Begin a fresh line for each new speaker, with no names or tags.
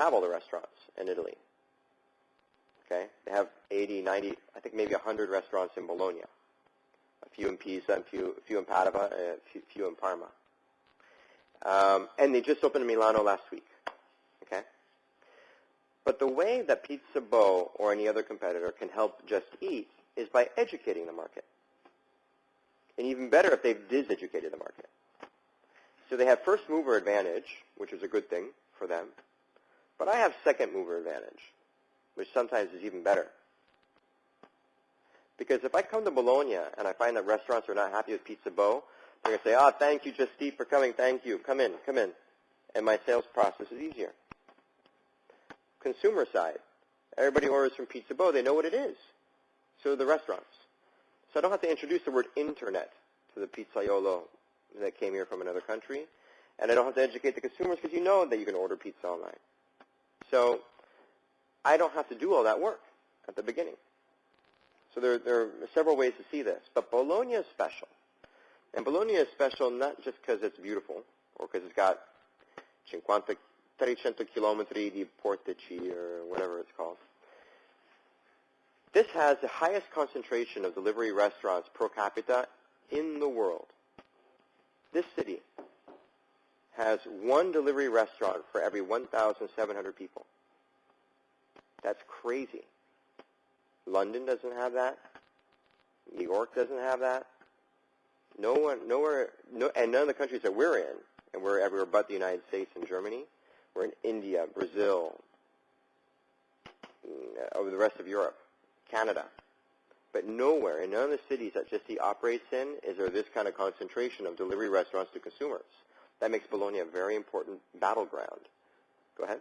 have all the restaurants in Italy. Okay, they have 80, 90, I think maybe 100 restaurants in Bologna, a few in Pisa, a few, a few in Padua, a few, few in Parma. Um, and they just opened in Milano last week. Okay, but the way that Pizza Bo or any other competitor can help Just Eat is by educating the market. And even better if they've diseducated the market. So they have first mover advantage, which is a good thing for them. But I have second mover advantage, which sometimes is even better. Because if I come to Bologna and I find that restaurants are not happy with Pizza Bo, they're going to say, oh, thank you, Just Eat, for coming. Thank you. Come in, come in. And my sales process is easier. Consumer side, everybody orders from Pizza Bo. They know what it is. So do the restaurants. So I don't have to introduce the word internet to the pizzaiolo that came here from another country. And I don't have to educate the consumers because you know that you can order pizza online. So I don't have to do all that work at the beginning. So there, there are several ways to see this. But Bologna is special. And Bologna is special not just because it's beautiful or because it's got 50, 300 chilometri di portici or whatever it's called. This has the highest concentration of delivery restaurants per capita in the world. This city has one delivery restaurant for every 1,700 people. That's crazy. London doesn't have that. New York doesn't have that. No one, nowhere, no, and none of the countries that we're in, and we're everywhere but the United States and Germany, we're in India, Brazil, mm, over the rest of Europe, Canada. But nowhere, in none of the cities that Just Eat operates in, is there this kind of concentration of delivery restaurants to consumers. That makes Bologna a very important battleground. Go ahead.